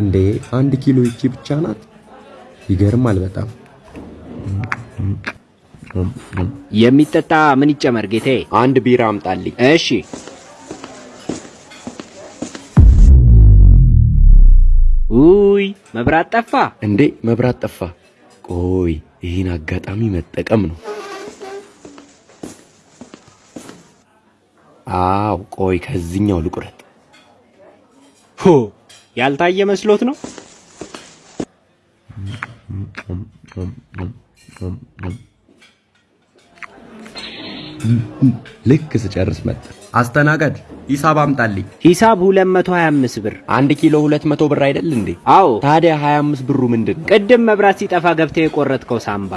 እንዴ አንድ ኪሎ ይቺ ብቻ ናት? ይገርማል በጣም። የሚጠጣ ምን ይጨመር ጌታዬ? አንድ ቢራ አምጣልኝ። እሺ። ውይ መብራት ጠፋ። እንዴ መብራት ጠፋ። ቆይ ይህን አጋጣሚ መጠቀም ነው። አው ቆይ ከዚህኛው ልቁረጥ። ሆ ያልታየ መስሎት ነው። ልክ ስጨርስ መጣ። አስተናጋጅ ሂሳብ አምጣልኝ። ሂሳብ 225 ብር። አንድ ኪሎ 200 ብር አይደል እንዴ? አዎ ታዲያ 25 ብሩ ምንድን ነው? ቅድም መብራት ሲጠፋ ገብተህ የቆረጥከው ሳምባ